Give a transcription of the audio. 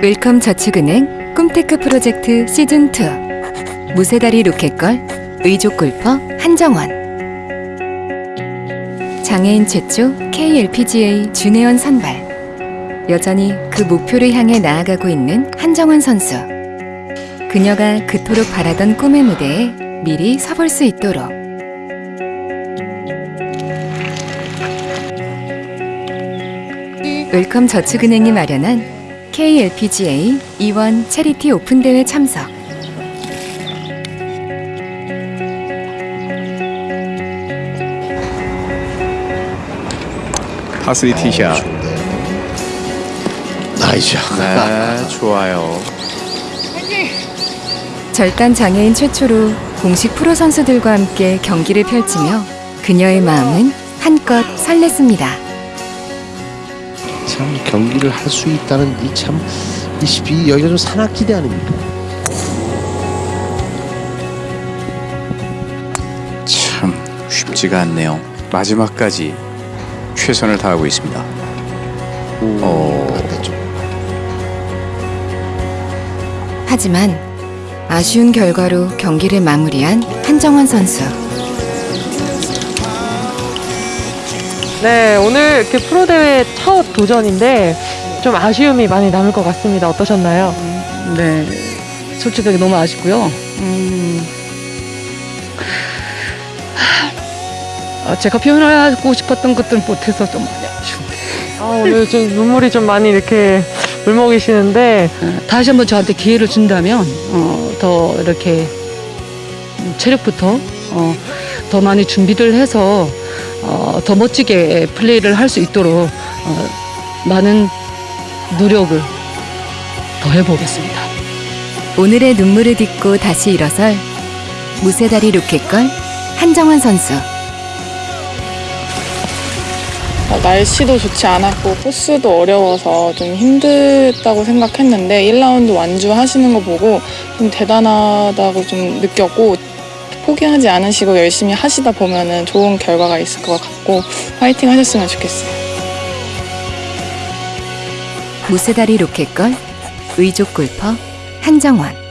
웰컴 저축은행 꿈테크 프로젝트 시즌2 무쇠다리 로켓걸 의족 골퍼 한정원. 장애인 최초 KLPGA 준회원 선발. 여전히 그 목표를 향해 나아가고 있는 한정원 선수. 그녀가 그토록 바라던 꿈의 무대에 미리 서볼 수 있도록. 웰컴 저축은행이 마련한 KLPGA E1 채리티 오픈 대회 참석. 파 스리 티샷. 좋은데요. nice. 네, 좋아요. 절단 장애인 최초로 공식 프로 선수들과 함께 경기를 펼치며 그녀의 마음은 한껏 설렜습니다. 참 경기를 할 수 있다는 이 참이 여기가 좀 산악지대 아닙니까? 참 쉽지가 않네요. 마지막까지 최선을 다하고 있습니다. 어. 반대쪽. 하지만 아쉬운 결과로 경기를 마무리한 한정원 선수. 네, 오늘 이렇게 프로 대회 첫 도전인데 좀 아쉬움이 많이 남을 것 같습니다. 어떠셨나요? 네, 솔직하게 너무 아쉽고요. 음, 아, 제가 표현하고 싶었던 것들은 못해서 좀 많이 아쉬운데 아, 오늘 좀 눈물이 좀 많이 이렇게 울먹이시는데 어, 다시 한번 저한테 기회를 준다면 어, 더 이렇게 음, 체력부터 어, 더 많이 준비를 해서 어, 더 멋지게 플레이를 할 수 있도록 어, 많은 노력을 더 해보겠습니다. 오늘의 눈물을 딛고 다시 일어설 무쇠다리 로켓걸 한정원 선수. 어, 날씨도 좋지 않았고 코스도 어려워서 좀 힘들다고 생각했는데 1라운드 완주하시는 거 보고 좀 대단하다고 좀 느꼈고 포기하지 않으시고 열심히 하시다 보면은 좋은 결과가 있을 것 같고 파이팅 하셨으면 좋겠어요. 무쇠다리 로켓걸 의족 골퍼 한정원.